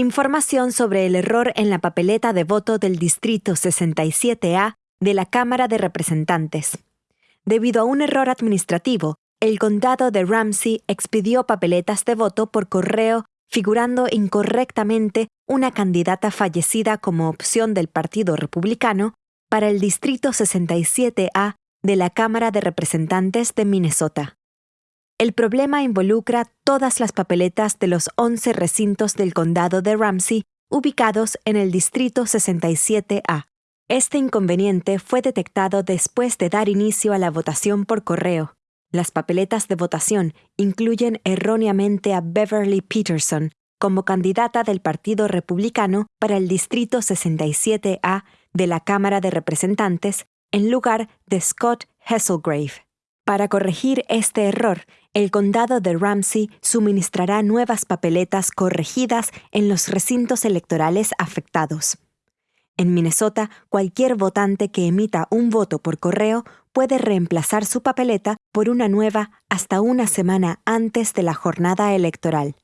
Información sobre el error en la papeleta de voto del Distrito 67A de la Cámara de Representantes. Debido a un error administrativo, el condado de Ramsey expidió papeletas de voto por correo figurando incorrectamente una candidata fallecida como opción del Partido Republicano para el Distrito 67A de la Cámara de Representantes de Minnesota. El problema involucra todas las papeletas de los 11 recintos del condado de Ramsey ubicados en el Distrito 67A. Este inconveniente fue detectado después de dar inicio a la votación por correo. Las papeletas de votación incluyen erróneamente a Beverly Peterson como candidata del Partido Republicano para el Distrito 67A de la Cámara de Representantes en lugar de Scott Hesselgrave. Para corregir este error, el condado de Ramsey suministrará nuevas papeletas corregidas en los recintos electorales afectados. En Minnesota, cualquier votante que emita un voto por correo puede reemplazar su papeleta por una nueva hasta una semana antes de la jornada electoral.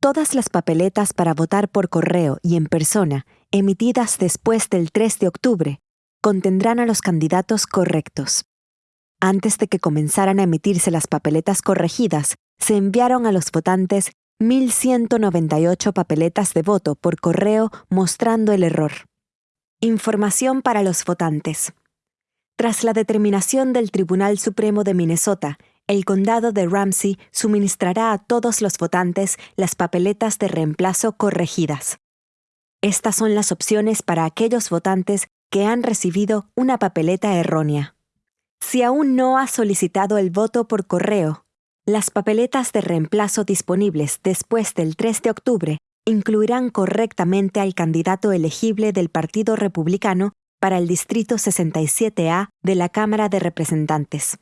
Todas las papeletas para votar por correo y en persona, emitidas después del 3 de octubre, contendrán a los candidatos correctos. Antes de que comenzaran a emitirse las papeletas corregidas, se enviaron a los votantes 1.198 papeletas de voto por correo mostrando el error. Información para los votantes. Tras la determinación del Tribunal Supremo de Minnesota, el condado de Ramsey suministrará a todos los votantes las papeletas de reemplazo corregidas. Estas son las opciones para aquellos votantes que han recibido una papeleta errónea. Si aún no has solicitado el voto por correo, las papeletas de reemplazo disponibles después del 3 de octubre incluirán correctamente al candidato elegible del Partido Republicano para el Distrito 67A de la Cámara de Representantes.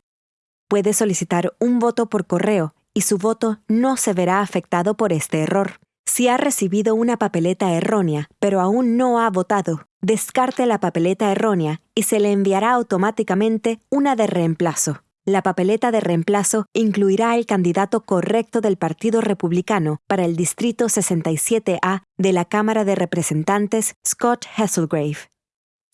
Puede solicitar un voto por correo y su voto no se verá afectado por este error. Si ha recibido una papeleta errónea, pero aún no ha votado, descarte la papeleta errónea y se le enviará automáticamente una de reemplazo. La papeleta de reemplazo incluirá el candidato correcto del Partido Republicano para el Distrito 67A de la Cámara de Representantes, Scott Hesselgrave.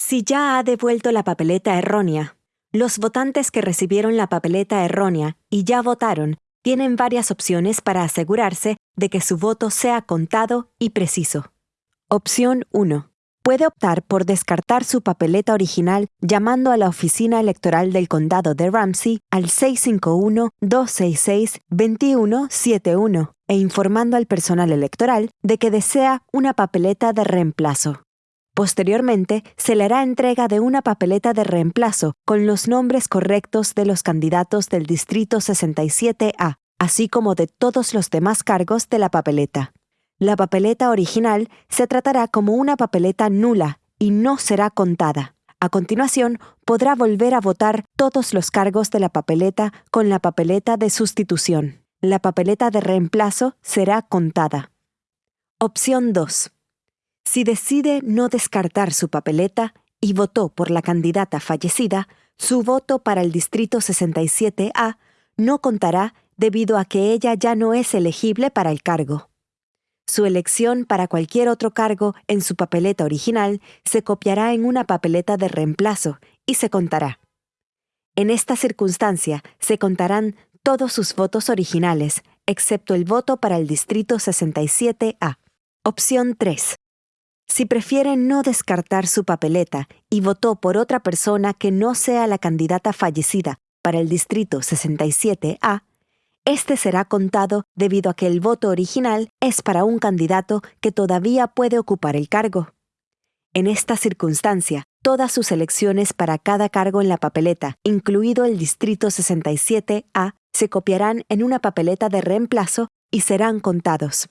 Si ya ha devuelto la papeleta errónea, los votantes que recibieron la papeleta errónea y ya votaron tienen varias opciones para asegurarse de que su voto sea contado y preciso. Opción 1 puede optar por descartar su papeleta original llamando a la oficina electoral del condado de Ramsey al 651-266-2171 e informando al personal electoral de que desea una papeleta de reemplazo. Posteriormente, se le hará entrega de una papeleta de reemplazo con los nombres correctos de los candidatos del Distrito 67A, así como de todos los demás cargos de la papeleta. La papeleta original se tratará como una papeleta nula y no será contada. A continuación, podrá volver a votar todos los cargos de la papeleta con la papeleta de sustitución. La papeleta de reemplazo será contada. Opción 2. Si decide no descartar su papeleta y votó por la candidata fallecida, su voto para el Distrito 67A no contará debido a que ella ya no es elegible para el cargo. Su elección para cualquier otro cargo en su papeleta original se copiará en una papeleta de reemplazo y se contará. En esta circunstancia se contarán todos sus votos originales, excepto el voto para el Distrito 67A. Opción 3. Si prefiere no descartar su papeleta y votó por otra persona que no sea la candidata fallecida para el Distrito 67A, este será contado debido a que el voto original es para un candidato que todavía puede ocupar el cargo. En esta circunstancia, todas sus elecciones para cada cargo en la papeleta, incluido el Distrito 67A, se copiarán en una papeleta de reemplazo y serán contados.